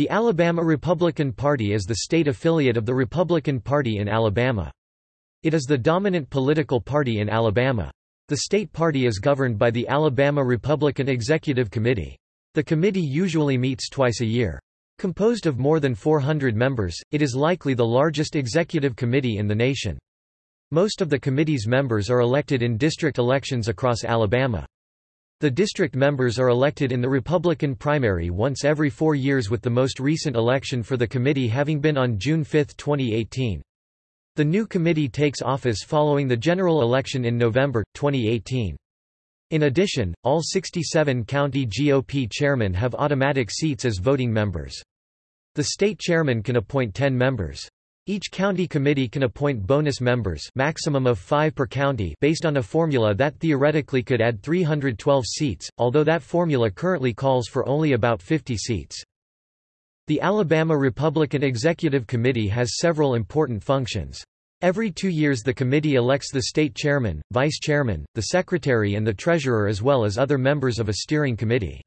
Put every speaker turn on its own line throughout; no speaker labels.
The Alabama Republican Party is the state affiliate of the Republican Party in Alabama. It is the dominant political party in Alabama. The state party is governed by the Alabama Republican Executive Committee. The committee usually meets twice a year. Composed of more than 400 members, it is likely the largest executive committee in the nation. Most of the committee's members are elected in district elections across Alabama. The district members are elected in the Republican primary once every four years with the most recent election for the committee having been on June 5, 2018. The new committee takes office following the general election in November, 2018. In addition, all 67 county GOP chairmen have automatic seats as voting members. The state chairman can appoint 10 members. Each county committee can appoint bonus members maximum of five per county based on a formula that theoretically could add 312 seats, although that formula currently calls for only about 50 seats. The Alabama Republican Executive Committee has several important functions. Every two years the committee elects the state chairman, vice chairman, the secretary and the treasurer as well as other members of a steering committee.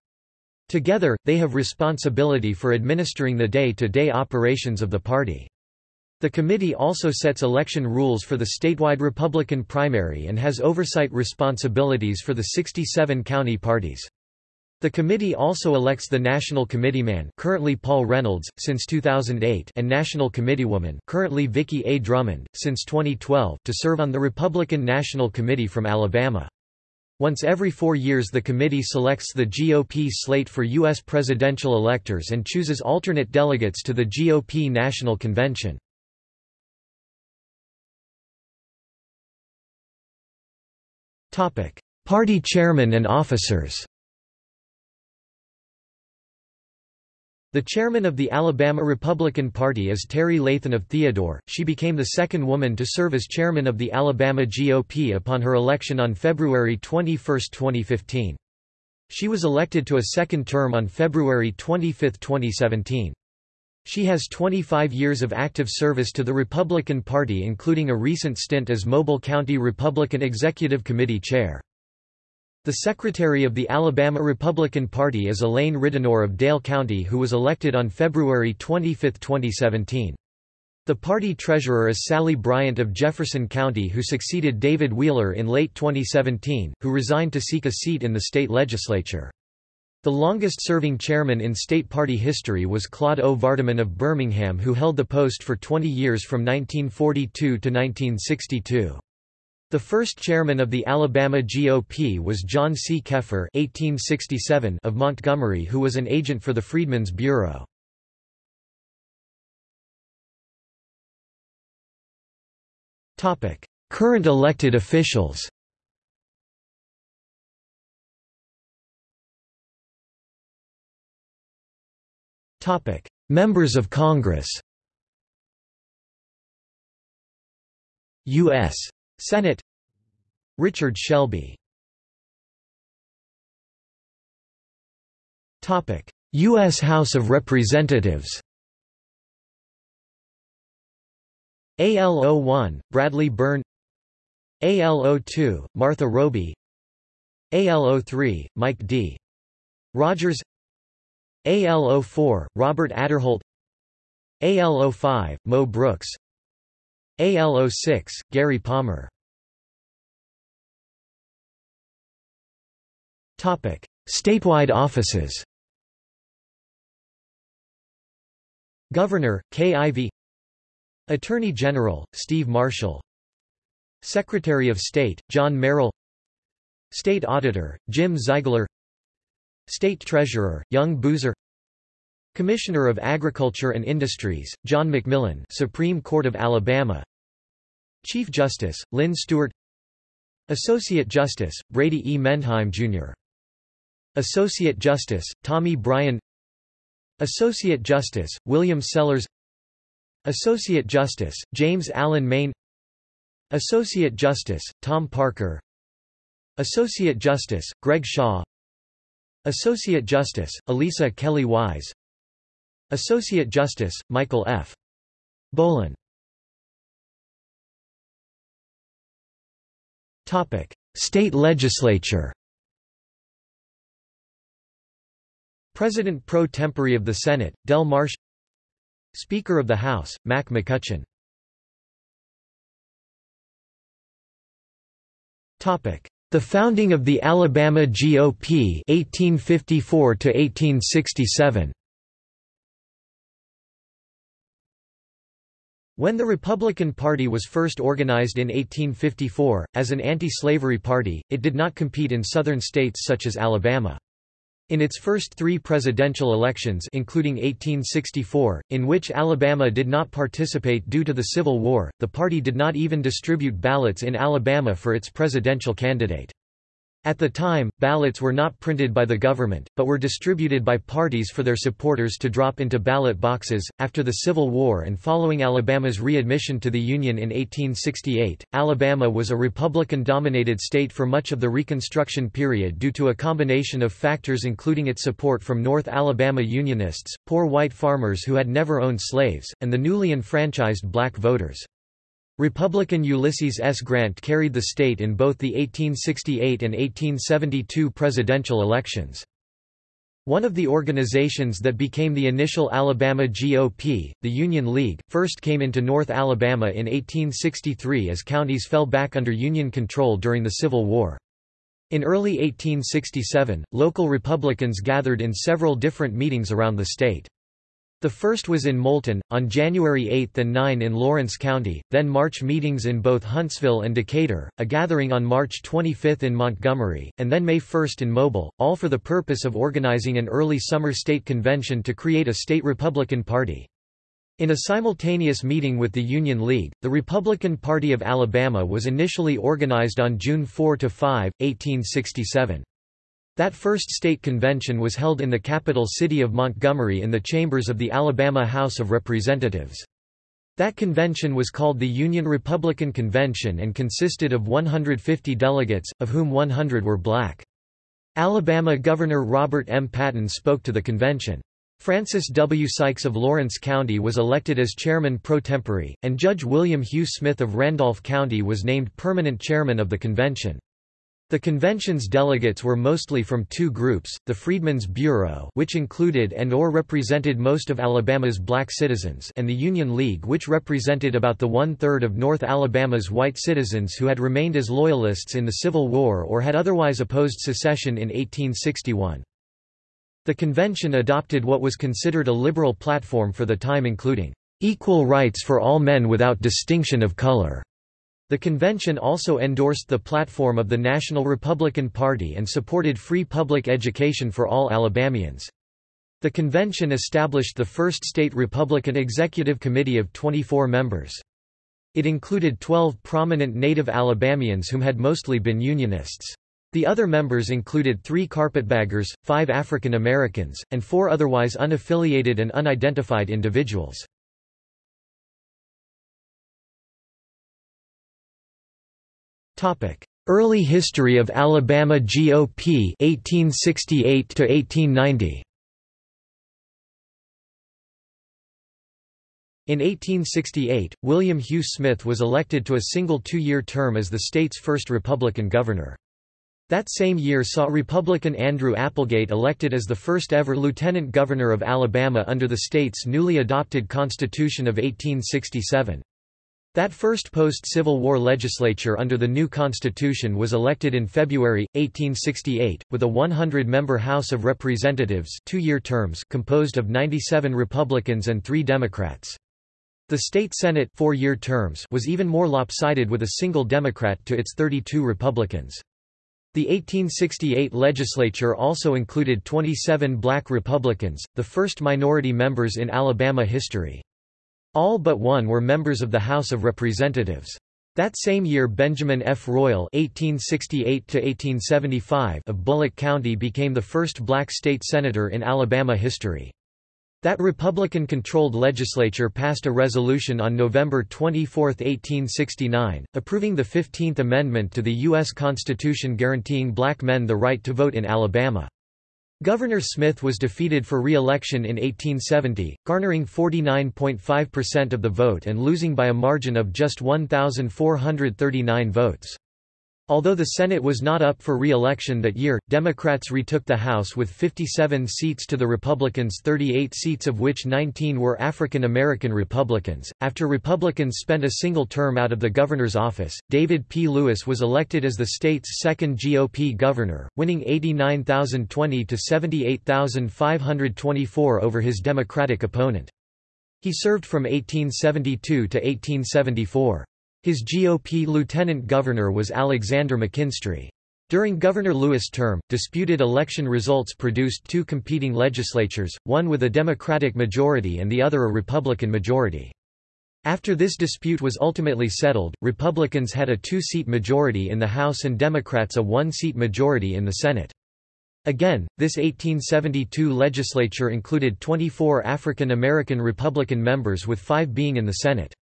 Together, they have responsibility for administering the day-to-day -day operations of the party. The committee also sets election rules for the statewide Republican primary and has oversight responsibilities for the 67 county parties. The committee also elects the National Committeeman currently Paul Reynolds, since 2008 and National Committeewoman currently Vicki A. Drummond, since 2012 to serve on the Republican National Committee from Alabama. Once every four years the committee selects the GOP slate for U.S. presidential electors and chooses alternate delegates to the GOP National Convention. Party chairman and officers. The chairman of the Alabama Republican Party is Terry Lathan of Theodore. She became the second woman to serve as chairman of the Alabama GOP upon her election on February 21, 2015. She was elected to a second term on February 25, 2017. She has 25 years of active service to the Republican Party including a recent stint as Mobile County Republican Executive Committee Chair. The Secretary of the Alabama Republican Party is Elaine Ridenour of Dale County who was elected on February 25, 2017. The party treasurer is Sally Bryant of Jefferson County who succeeded David Wheeler in late 2017, who resigned to seek a seat in the state legislature. The longest-serving chairman in state party history was Claude O. Vardaman of Birmingham who held the post for 20 years from 1942 to 1962. The first chairman of the Alabama GOP was John C. Keffer (1867) of Montgomery who was an agent for the Freedmen's Bureau. Current elected officials Topic: Members of Congress. U.S. Senate. Richard Shelby. Topic: U.S. House of Representatives. AL01, Bradley Byrne AL02, Martha Roby AL03, Mike D. Rogers AL04, Robert Aderholt AL05, Mo Brooks. AL06, Gary Palmer. Topic: Statewide offices. Governor, Kay Ivey Attorney General, Steve Marshall. Secretary of State, John Merrill. State Auditor, Jim Ziegler State Treasurer, Young Boozer Commissioner of Agriculture and Industries, John McMillan Supreme Court of Alabama Chief Justice, Lyn Stuart Associate Justice, Brady E. Mendheim, Jr. Associate Justice, Tommy Bryan Associate Justice, William Sellers Associate Justice, James Allen Main Associate Justice, Tom Parker Associate Justice, Greg Shaw Associate Justice, Alisa Kelli Wise. Associate Justice, Michael F. Bolin State legislature. President pro tempore of the Senate, Del Marsh. Speaker of the House, Mac McCutcheon The founding of the Alabama GOP 1854 to 1867 When the Republican Party was first organized in 1854, as an anti-slavery party, it did not compete in southern states such as Alabama. In its first three presidential elections including 1864, in which Alabama did not participate due to the Civil War, the party did not even distribute ballots in Alabama for its presidential candidate. At the time, ballots were not printed by the government, but were distributed by parties for their supporters to drop into ballot boxes. After the Civil War and following Alabama's readmission to the Union in 1868, Alabama was a Republican dominated state for much of the Reconstruction period due to a combination of factors including its support from North Alabama Unionists, poor white farmers who had never owned slaves, and the newly enfranchised black voters. Republican Ulysses S. Grant carried the state in both the 1868 and 1872 presidential elections. One of the organizations that became the initial Alabama GOP, the Union League, first came into North Alabama in 1863 as counties fell back under Union control during the Civil War. In early 1867, local Republicans gathered in several different meetings around the state. The first was in Moulton, on January 8 and 9 in Lawrence County, then March meetings in both Huntsville and Decatur, a gathering on March 25 in Montgomery, and then May 1 in Mobile, all for the purpose of organizing an early summer state convention to create a state Republican Party. In a simultaneous meeting with the Union League, the Republican Party of Alabama was initially organized on June 4–5, 1867. That first state convention was held in the capital city of Montgomery in the chambers of the Alabama House of Representatives. That convention was called the Union Republican Convention and consisted of 150 delegates, of whom 100 were black. Alabama Governor Robert M. Patton spoke to the convention. Francis W. Sykes of Lawrence County was elected as chairman pro tempore, and Judge William Hugh Smith of Randolph County was named permanent chairman of the convention. The convention's delegates were mostly from two groups, the Freedmen's Bureau which included and or represented most of Alabama's black citizens and the Union League which represented about the one-third of North Alabama's white citizens who had remained as Loyalists in the Civil War or had otherwise opposed secession in 1861. The convention adopted what was considered a liberal platform for the time including, "...equal rights for all men without distinction of color." The convention also endorsed the platform of the National Republican Party and supported free public education for all Alabamians. The convention established the first state Republican executive committee of 24 members. It included 12 prominent native Alabamians whom had mostly been Unionists. The other members included three carpetbaggers, five African Americans, and four otherwise unaffiliated and unidentified individuals. Early history of Alabama GOP 1868 to 1890 In 1868, William Hugh Smith was elected to a single two-year term as the state's first Republican governor. That same year saw Republican Andrew Applegate elected as the first ever lieutenant governor of Alabama under the state's newly adopted Constitution of 1867. That first post-Civil War legislature under the new constitution was elected in February, 1868, with a 100-member House of Representatives two-year terms composed of 97 Republicans and three Democrats. The state Senate four-year terms was even more lopsided with a single Democrat to its 32 Republicans. The 1868 legislature also included 27 black Republicans, the first minority members in Alabama history. All but one were members of the House of Representatives. That same year Benjamin F. Royal (1868–1875) of Bullock County became the first black state senator in Alabama history. That Republican-controlled legislature passed a resolution on November 24, 1869, approving the 15th Amendment to the U.S. Constitution guaranteeing black men the right to vote in Alabama. Governor Smith was defeated for re-election in 1870, garnering 49.5% of the vote and losing by a margin of just 1,439 votes. Although the Senate was not up for re-election that year, Democrats retook the House with 57 seats to the Republicans' 38 seats of which 19 were African American Republicans. After Republicans spent a single term out of the governor's office, David P. Lewis was elected as the state's second GOP governor, winning 89,020 to 78,524 over his Democratic opponent. He served from 1872 to 1874. His GOP lieutenant governor was Alexander McKinstry. During Governor Lewis' term, disputed election results produced two competing legislatures, one with a Democratic majority and the other a Republican majority. After this dispute was ultimately settled, Republicans had a two-seat majority in the House and Democrats a one-seat majority in the Senate. Again, this 1872 legislature included 24 African American Republican members with five being in the Senate.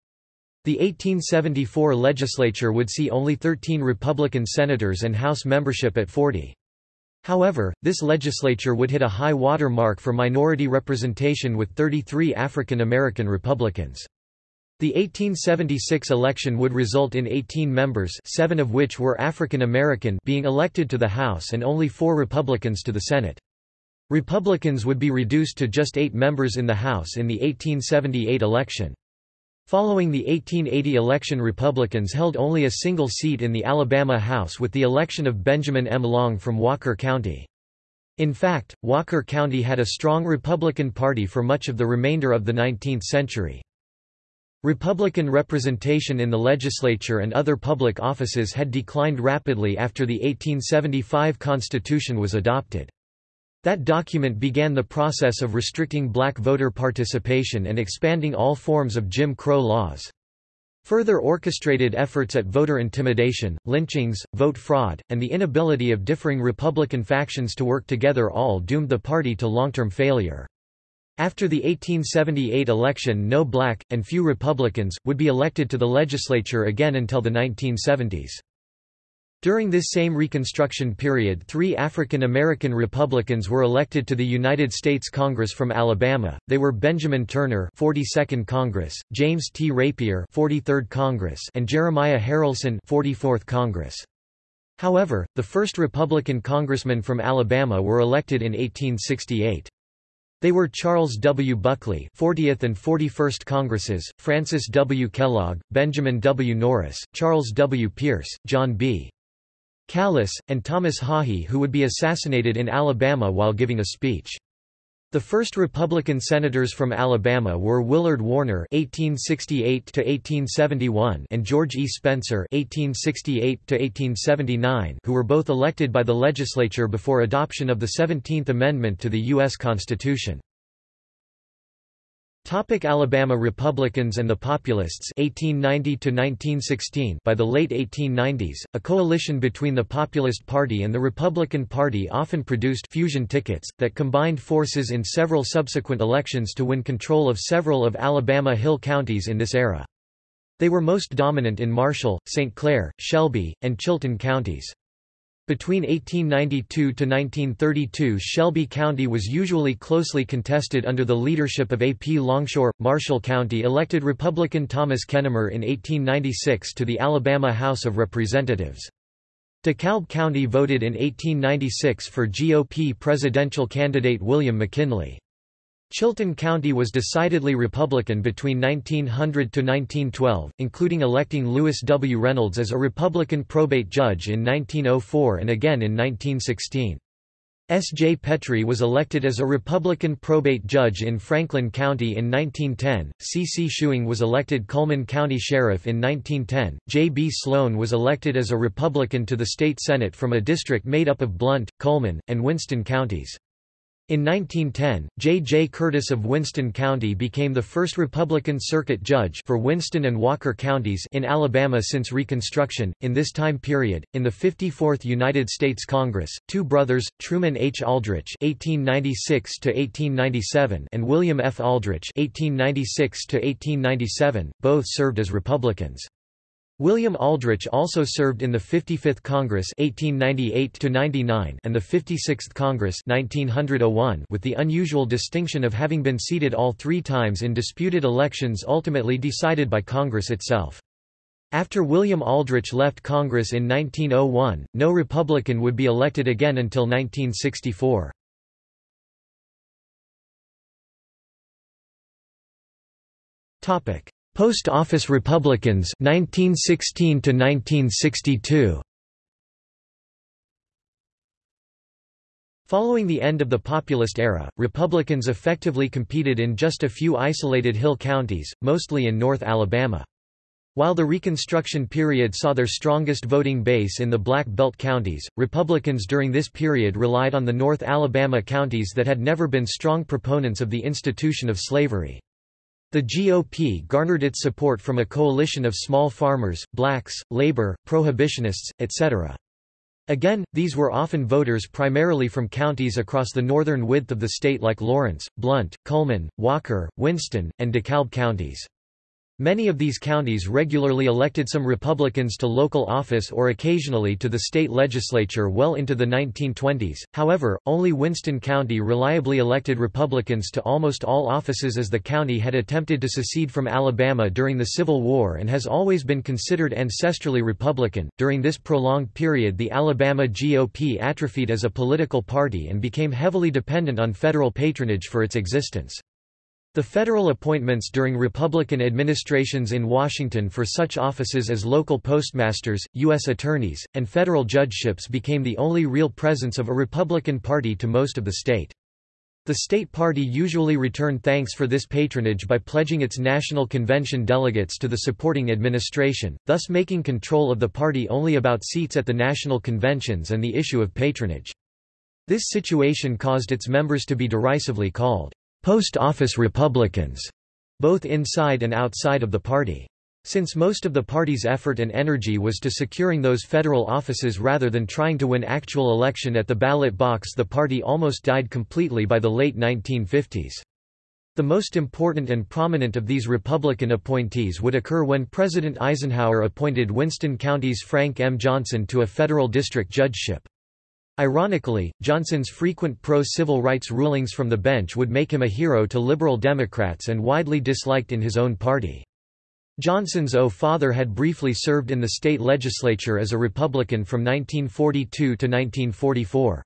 The 1874 legislature would see only 13 Republican senators and House membership at 40. However, this legislature would hit a high water mark for minority representation with 33 African American Republicans. The 1876 election would result in 18 members seven of which were African American being elected to the House and only four Republicans to the Senate. Republicans would be reduced to just eight members in the House in the 1878 election. Following the 1880 election Republicans held only a single seat in the Alabama House with the election of Benjamin M. Long from Walker County. In fact, Walker County had a strong Republican Party for much of the remainder of the 19th century. Republican representation in the legislature and other public offices had declined rapidly after the 1875 Constitution was adopted. That document began the process of restricting black voter participation and expanding all forms of Jim Crow laws. Further orchestrated efforts at voter intimidation, lynchings, vote fraud, and the inability of differing Republican factions to work together all doomed the party to long-term failure. After the 1878 election no black, and few Republicans, would be elected to the legislature again until the 1970s. During this same Reconstruction period three African American Republicans were elected to the United States Congress from Alabama, they were Benjamin Turner 42nd Congress, James T. Rapier 43rd Congress and Jeremiah Haralson 44th Congress. However, the first Republican congressmen from Alabama were elected in 1868. They were Charles W. Buckley 40th and 41st Congresses, Francis W. Kellogg, Benjamin W. Norris, Charles W. Pierce, John B. Callis, and Thomas Haughey who would be assassinated in Alabama while giving a speech. The first Republican senators from Alabama were Willard Warner (1868–1871) and George E. Spencer (1868–1879), who were both elected by the legislature before adoption of the Seventeenth Amendment to the U.S. Constitution. Topic Alabama Republicans and the Populists 1890 1916 By the late 1890s, a coalition between the Populist Party and the Republican Party often produced fusion tickets, that combined forces in several subsequent elections to win control of several of Alabama Hill counties in this era. They were most dominant in Marshall, St. Clair, Shelby, and Chilton counties. Between 1892 to 1932 Shelby County was usually closely contested under the leadership of A. P. Longshore. Marshall County elected Republican Thomas Kennemer in 1896 to the Alabama House of Representatives. DeKalb County voted in 1896 for GOP presidential candidate William McKinley. Chilton County was decidedly Republican between 1900 to 1912, including electing Lewis W. Reynolds as a Republican probate judge in 1904 and again in 1916. S. J. Petrie was elected as a Republican probate judge in Franklin County in 1910, C. C. Schuing was elected Cullman County Sheriff in 1910, J. B. Sloan was elected as a Republican to the state Senate from a district made up of Blount, Cullman, and Winston counties. In 1910, J. J. Curtis of Winston County became the first Republican circuit judge for Winston and Walker counties in Alabama since Reconstruction. In this time period, in the 54th United States Congress, two brothers, Truman H. Aldrich (1896–1897) and William F. Aldrich (1896–1897), both served as Republicans. William Aldrich also served in the 55th Congress 1898 and the 56th Congress 1901 with the unusual distinction of having been seated all three times in disputed elections ultimately decided by Congress itself. After William Aldrich left Congress in 1901, no Republican would be elected again until 1964. Post office Republicans 1916 to 1962 Following the end of the populist era, Republicans effectively competed in just a few isolated hill counties, mostly in North Alabama. While the Reconstruction period saw their strongest voting base in the Black Belt counties, Republicans during this period relied on the North Alabama counties that had never been strong proponents of the institution of slavery. The GOP garnered its support from a coalition of small farmers, blacks, labor, prohibitionists, etc. Again, these were often voters primarily from counties across the northern width of the state like Lawrence, Blount, Cullman, Walker, Winston, and DeKalb counties. Many of these counties regularly elected some Republicans to local office or occasionally to the state legislature well into the 1920s, however, only Winston County reliably elected Republicans to almost all offices as the county had attempted to secede from Alabama during the Civil War and has always been considered ancestrally Republican. During this prolonged period, the Alabama GOP atrophied as a political party and became heavily dependent on federal patronage for its existence. The federal appointments during Republican administrations in Washington for such offices as local postmasters, U.S. attorneys, and federal judgeships became the only real presence of a Republican Party to most of the state. The state party usually returned thanks for this patronage by pledging its national convention delegates to the supporting administration, thus making control of the party only about seats at the national conventions and the issue of patronage. This situation caused its members to be derisively called Post office Republicans, both inside and outside of the party. Since most of the party's effort and energy was to securing those federal offices rather than trying to win actual election at the ballot box the party almost died completely by the late 1950s. The most important and prominent of these Republican appointees would occur when President Eisenhower appointed Winston County's Frank M. Johnson to a federal district judgeship. Ironically, Johnson's frequent pro-civil rights rulings from the bench would make him a hero to liberal Democrats and widely disliked in his own party. Johnson's O father had briefly served in the state legislature as a Republican from 1942 to 1944.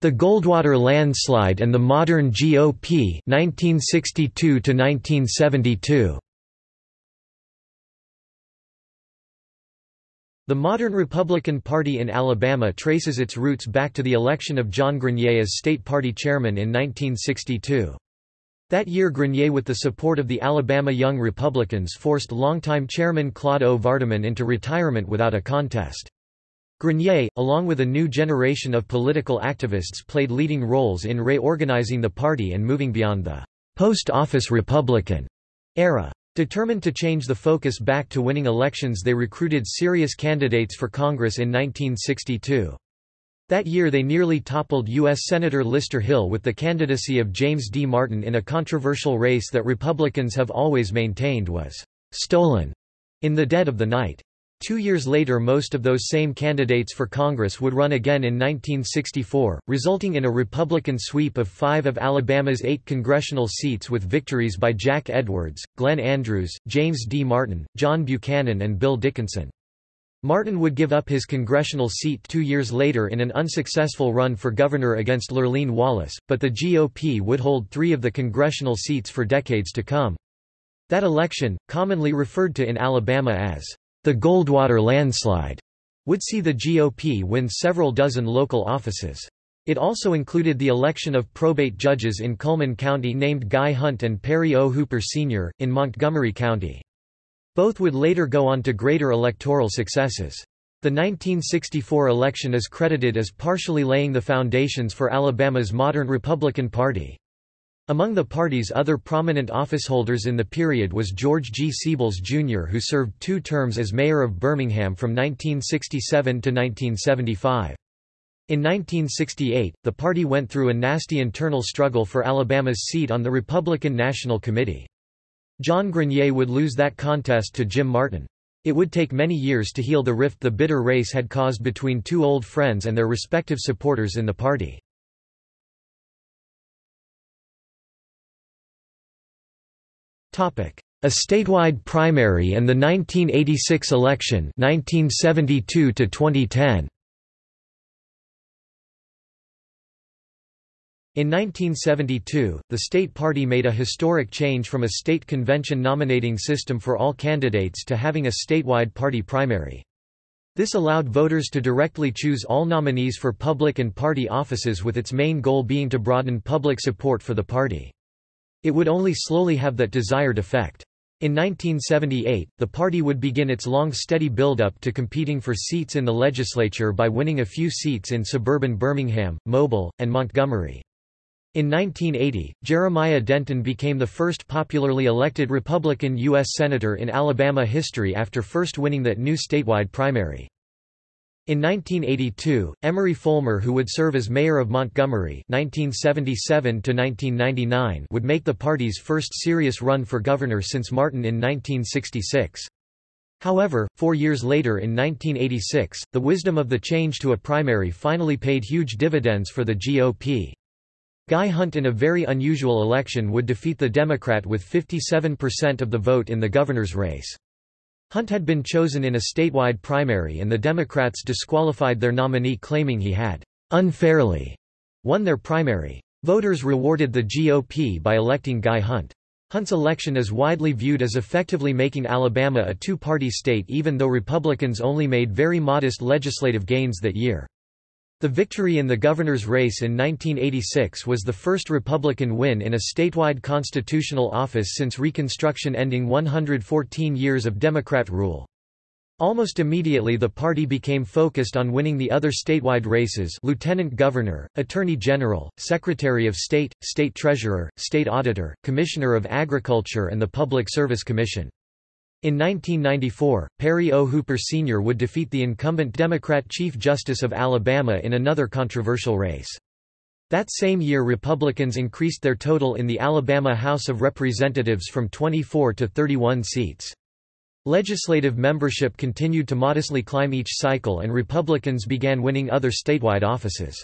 The Goldwater landslide and the modern GOP 1962 to 1972. The modern Republican Party in Alabama traces its roots back to the election of John Grenier as state party chairman in 1962. That year Grenier with the support of the Alabama Young Republicans forced longtime chairman Claude O. Vardaman into retirement without a contest. Grenier, along with a new generation of political activists played leading roles in reorganizing the party and moving beyond the post-office Republican era. Determined to change the focus back to winning elections they recruited serious candidates for Congress in 1962. That year they nearly toppled U.S. Senator Lister Hill with the candidacy of James D. Martin in a controversial race that Republicans have always maintained was «stolen» in the dead of the night. Two years later most of those same candidates for Congress would run again in 1964, resulting in a Republican sweep of five of Alabama's eight congressional seats with victories by Jack Edwards, Glenn Andrews, James D. Martin, John Buchanan and Bill Dickinson. Martin would give up his congressional seat two years later in an unsuccessful run for governor against Lurleen Wallace, but the GOP would hold three of the congressional seats for decades to come. That election, commonly referred to in Alabama as the Goldwater landslide would see the GOP win several dozen local offices. It also included the election of probate judges in Cullman County named Guy Hunt and Perry O. Hooper Sr., in Montgomery County. Both would later go on to greater electoral successes. The 1964 election is credited as partially laying the foundations for Alabama's modern Republican Party. Among the party's other prominent officeholders in the period was George G. Siebels, Jr. who served two terms as mayor of Birmingham from 1967 to 1975. In 1968, the party went through a nasty internal struggle for Alabama's seat on the Republican National Committee. John Grenier would lose that contest to Jim Martin. It would take many years to heal the rift the bitter race had caused between two old friends and their respective supporters in the party. A statewide primary and the 1986 election 1972 to 2010. In 1972, the state party made a historic change from a state convention nominating system for all candidates to having a statewide party primary. This allowed voters to directly choose all nominees for public and party offices with its main goal being to broaden public support for the party. It would only slowly have that desired effect. In 1978, the party would begin its long steady build-up to competing for seats in the legislature by winning a few seats in suburban Birmingham, Mobile, and Montgomery. In 1980, Jeremiah Denton became the first popularly elected Republican U.S. Senator in Alabama history after first winning that new statewide primary. In 1982, Emory Folmar who would serve as mayor of Montgomery 1977 would make the party's first serious run for governor since Martin in 1966. However, four years later in 1986, the wisdom of the change to a primary finally paid huge dividends for the GOP. Guy Hunt in a very unusual election would defeat the Democrat with 57% of the vote in the governor's race. Hunt had been chosen in a statewide primary and the Democrats disqualified their nominee claiming he had unfairly won their primary. Voters rewarded the GOP by electing Guy Hunt. Hunt's election is widely viewed as effectively making Alabama a two-party state even though Republicans only made very modest legislative gains that year. The victory in the governor's race in 1986 was the first Republican win in a statewide constitutional office since Reconstruction ending 114 years of Democrat rule. Almost immediately the party became focused on winning the other statewide races lieutenant governor, attorney general, secretary of state, state treasurer, state auditor, commissioner of agriculture and the Public Service Commission. In 1994, Perry O. Hooper Sr. would defeat the incumbent Democrat Chief Justice of Alabama in another controversial race. That same year Republicans increased their total in the Alabama House of Representatives from 24 to 31 seats. Legislative membership continued to modestly climb each cycle and Republicans began winning other statewide offices.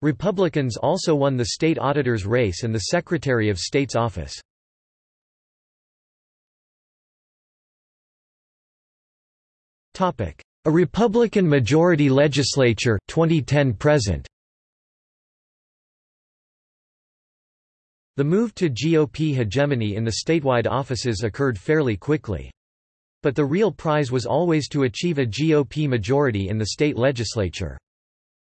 Republicans also won the state auditor's race and the Secretary of State's office. A Republican majority legislature 2010 present The move to GOP hegemony in the statewide offices occurred fairly quickly. But the real prize was always to achieve a GOP majority in the state legislature.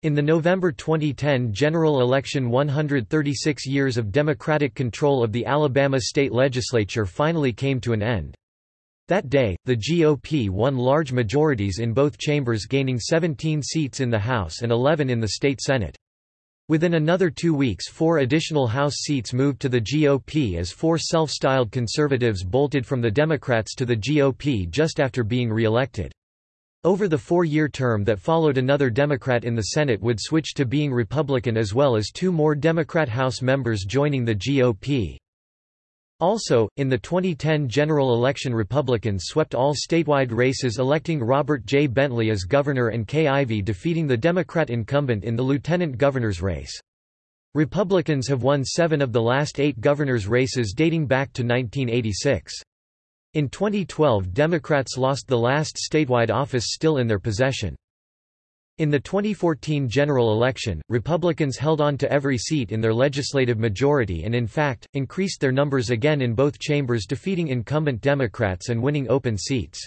In the November 2010 general election 136 years of Democratic control of the Alabama state legislature finally came to an end. That day, the GOP won large majorities in both chambers gaining 17 seats in the House and 11 in the state Senate. Within another two weeks four additional House seats moved to the GOP as four self-styled conservatives bolted from the Democrats to the GOP just after being re-elected. Over the four-year term that followed another Democrat in the Senate would switch to being Republican as well as two more Democrat House members joining the GOP. Also, in the 2010 general election Republicans swept all statewide races electing Robert J. Bentley as governor and Kay Ivey defeating the Democrat incumbent in the lieutenant governor's race. Republicans have won seven of the last eight governor's races dating back to 1986. In 2012 Democrats lost the last statewide office still in their possession. In the 2014 general election, Republicans held on to every seat in their legislative majority and in fact, increased their numbers again in both chambers defeating incumbent Democrats and winning open seats.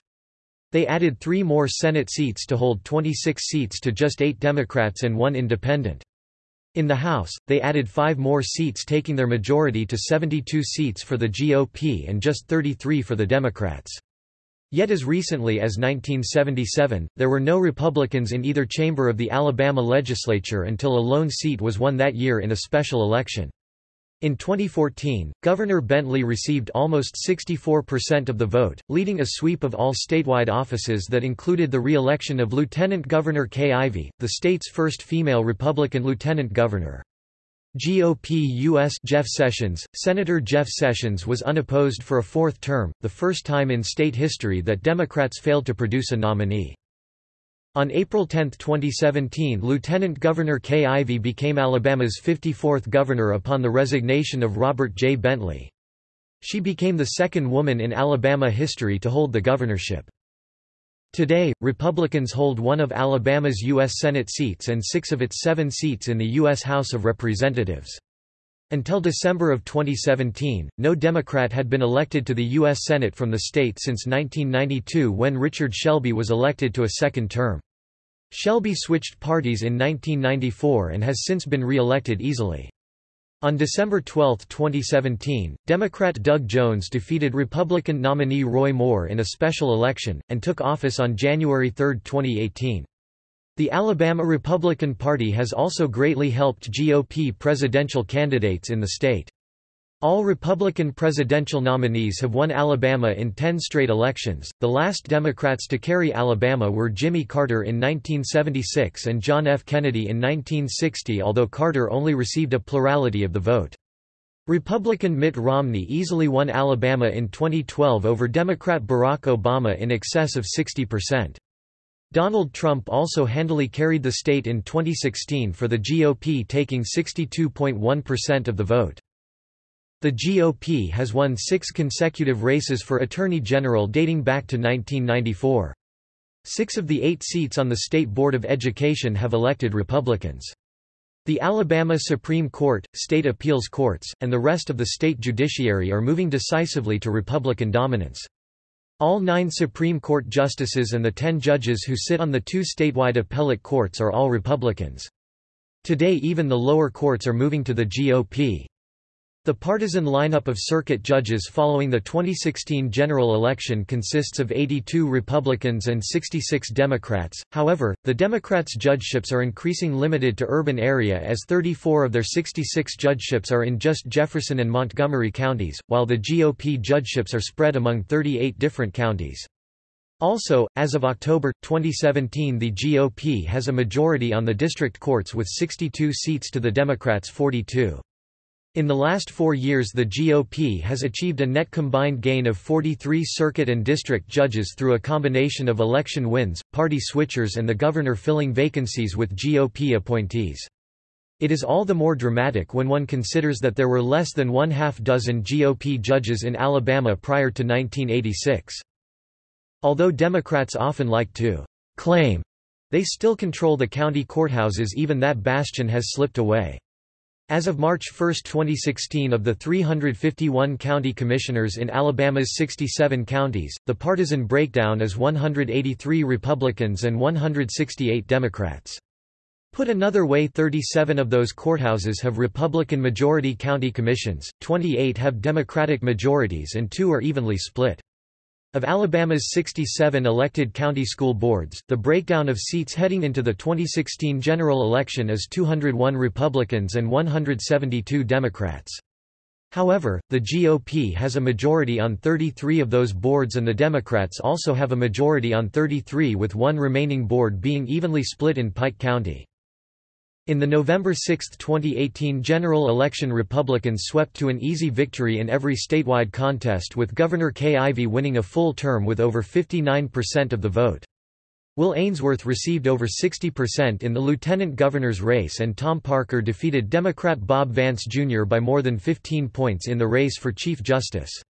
They added three more Senate seats to hold 26 seats to just eight Democrats and one independent. In the House, they added five more seats taking their majority to 72 seats for the GOP and just 33 for the Democrats. Yet as recently as 1977, there were no Republicans in either chamber of the Alabama legislature until a lone seat was won that year in a special election. In 2014, Governor Bentley received almost 64% of the vote, leading a sweep of all statewide offices that included the re-election of Lieutenant Governor Kay Ivey, the state's first female Republican lieutenant governor. GOP U.S. Jeff Sessions, Senator Jeff Sessions was unopposed for a fourth term, the first time in state history that Democrats failed to produce a nominee. On April 10, 2017 Lieutenant Governor Kay Ivey became Alabama's 54th governor upon the resignation of Robert J. Bentley. She became the second woman in Alabama history to hold the governorship. Today, Republicans hold one of Alabama's U.S. Senate seats and six of its seven seats in the U.S. House of Representatives. Until December of 2017, no Democrat had been elected to the U.S. Senate from the state since 1992 when Richard Shelby was elected to a second term. Shelby switched parties in 1994 and has since been re-elected easily. On December 12, 2017, Democrat Doug Jones defeated Republican nominee Roy Moore in a special election, and took office on January 3, 2018. The Alabama Republican Party has also greatly helped GOP presidential candidates in the state. All Republican presidential nominees have won Alabama in 10 straight elections. The last Democrats to carry Alabama were Jimmy Carter in 1976 and John F. Kennedy in 1960, although Carter only received a plurality of the vote. Republican Mitt Romney easily won Alabama in 2012 over Democrat Barack Obama in excess of 60%. Donald Trump also handily carried the state in 2016 for the GOP taking 62.1% of the vote. The GOP has won six consecutive races for Attorney General dating back to 1994. Six of the eight seats on the State Board of Education have elected Republicans. The Alabama Supreme Court, state appeals courts, and the rest of the state judiciary are moving decisively to Republican dominance. All nine Supreme Court justices and the ten judges who sit on the two statewide appellate courts are all Republicans. Today even the lower courts are moving to the GOP. The partisan lineup of circuit judges following the 2016 general election consists of 82 Republicans and 66 Democrats, however, the Democrats' judgeships are increasing limited to urban area as 34 of their 66 judgeships are in just Jefferson and Montgomery counties, while the GOP judgeships are spread among 38 different counties. Also, as of October, 2017 the GOP has a majority on the district courts with 62 seats to the Democrats' 42. In the last four years the GOP has achieved a net combined gain of 43 circuit and district judges through a combination of election wins, party switchers and the governor filling vacancies with GOP appointees. It is all the more dramatic when one considers that there were less than one half dozen GOP judges in Alabama prior to 1986. Although Democrats often like to claim they still control the county courthouses even that bastion has slipped away. As of March 1, 2016 of the 351 county commissioners in Alabama's 67 counties, the partisan breakdown is 183 Republicans and 168 Democrats. Put another way 37 of those courthouses have Republican majority county commissions, 28 have Democratic majorities and two are evenly split. Of Alabama's 67 elected county school boards, the breakdown of seats heading into the 2016 general election is 201 Republicans and 172 Democrats. However, the GOP has a majority on 33 of those boards and the Democrats also have a majority on 33 with one remaining board being evenly split in Pike County. In the November 6, 2018 general election Republicans swept to an easy victory in every statewide contest with Governor Kay Ivey winning a full term with over 59% of the vote. Will Ainsworth received over 60% in the lieutenant governor's race and Tom Parker defeated Democrat Bob Vance Jr. by more than 15 points in the race for Chief Justice.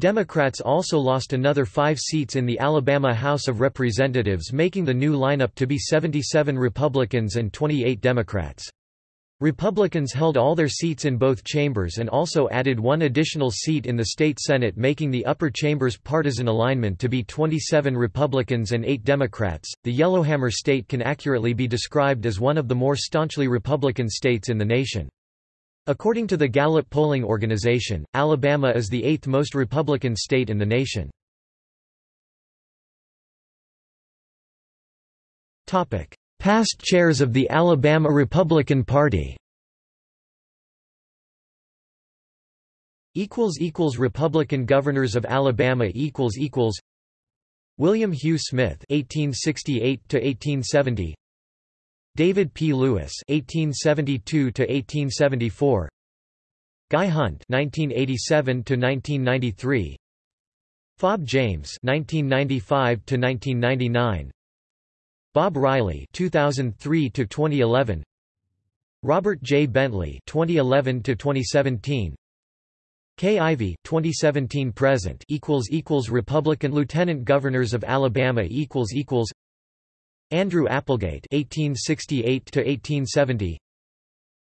Democrats also lost another five seats in the Alabama House of Representatives making the new lineup to be 77 Republicans and 28 Democrats. Republicans held all their seats in both chambers and also added one additional seat in the state Senate making the upper chamber's partisan alignment to be 27 Republicans and 8 Democrats. The Yellowhammer state can accurately be described as one of the more staunchly Republican states in the nation. According to the Gallup polling organization, Alabama is the eighth most Republican state in the nation. Past chairs of the Alabama Republican Party equals equals Republican governors of Alabama equals equals William Hugh Smith 1868 to 1870 David P. Lewis (1872–1874), Guy Hunt (1987–1993), Fob James (1995–1999), Bob Riley (2003–2011), Robert J. Bentley (2011–2017), Kay Ivey 2017 present equals equals Republican Lieutenant Governors of Alabama equals equals Andrew Applegate 1868 to 1870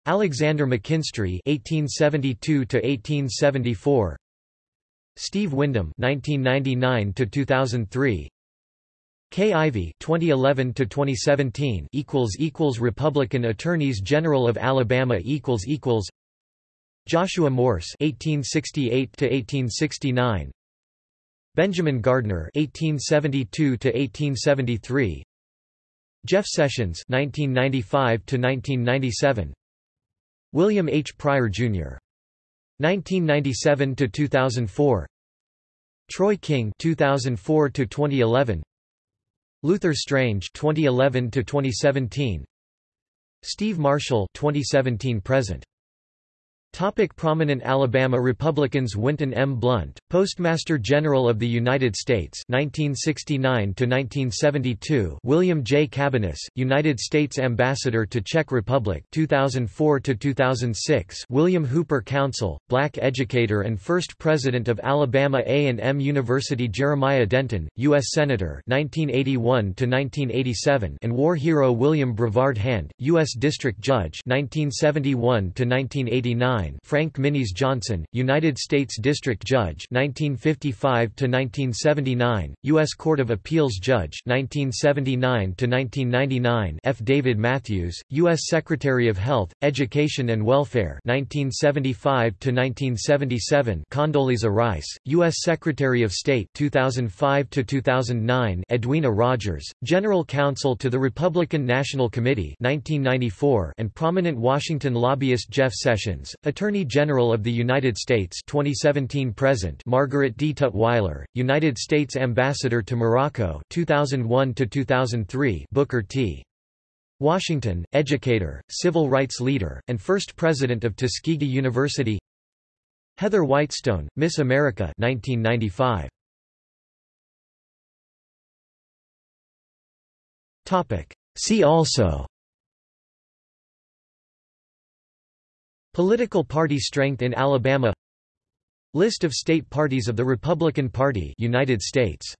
Alexander McKinstry 1872 to 1874 Steve Windom 1999 to 2003 Kay Ivey 2011 to 2017 equals equals Republican Attorneys General of Alabama equals equals. Joshua Morse (1868–1869), Benjamin Gardner (1872–1873), Jeff Sessions (1995–1997), William H. Pryor Jr. (1997–2004), Troy King (2004–2011), Luther Strange (2011–2017), Steve Marshall (2017–present). Topic prominent Alabama Republicans Winton M. Blount, Postmaster General of the United States 1969 William J. Cabaniss, United States Ambassador to Czech Republic 2004 William Hooper Councill, black educator and first President of Alabama A&M University Jeremiah Denton, U.S. Senator 1981 and war hero William Brevard Hand, U.S. District Judge 1971 1989 Frank Minis Johnson, United States District Judge 1955 to 1979, U.S. Court of Appeals Judge 1979 to 1999. F. David Mathews, U.S. Secretary of Health, Education and Welfare 1975 to 1977. Condoleezza Rice, U.S. Secretary of State 2005 to 2009. Edwina Rogers, General Counsel to the Republican National Committee 1994, and prominent Washington lobbyist Jeff Sessions, Attorney General of the United States 2017 present Margaret D. Tutwiler, United States Ambassador to Morocco 2001 to 2003 Booker T. Washington, educator, civil rights leader, and first president of Tuskegee University Heather Whitestone, Miss America 1995. See also Political party strength in Alabama List of state parties of the Republican Party United States